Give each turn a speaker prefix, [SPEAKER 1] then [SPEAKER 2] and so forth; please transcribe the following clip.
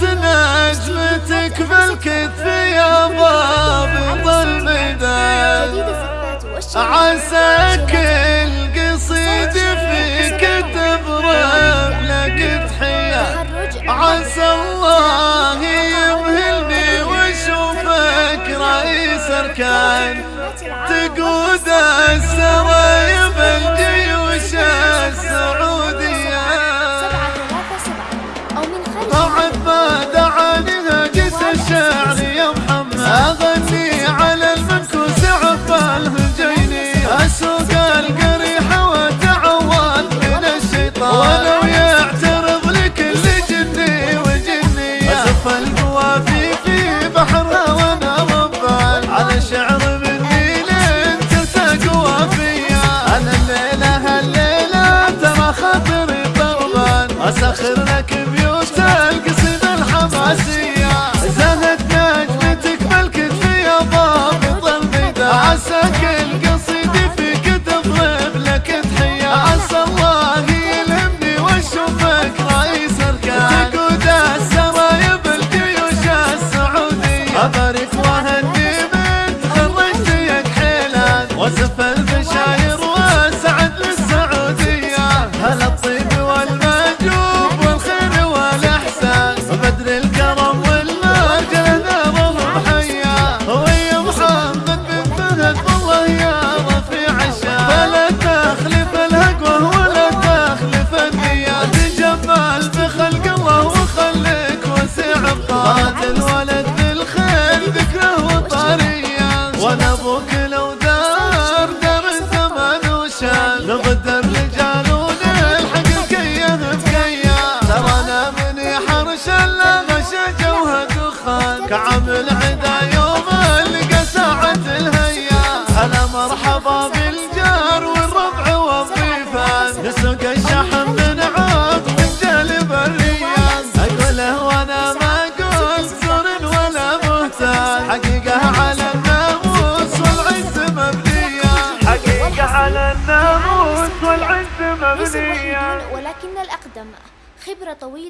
[SPEAKER 1] زهت نجمتك بالكتف يا باب الميدان عسى كل قصيد فيك تبرم لك تحية عسى الله يمهلني واشوفك رئيس أركان. تقود السرايب اسخر لك بيوت القصيد الحماسية زهت نجمتك بالكتف يا ضابط الميدان عسى كل قصيد فيك تضرب لك تحية. عسى الله يلهمني واشوفك رئيس أركان. تقود السرايب الجيوش السعودية. أبارك وأهني من تخرجت يا كحيلان واسف البشاير الولد بالخير ذكره وطريا وأنا أبوك لو دار دار الزمان وشان نغدر رجال ونلحق الكيه بكيه ترانا من حرش إلا غشا جوها دخان كعمل عدا يوم لقى ساعة الهيا. هلا مرحبا بالجار والربع والضيفان. نسوق الشحن الناموس والعز مبنية.
[SPEAKER 2] ولكن الأقدم. خبرة طويلة.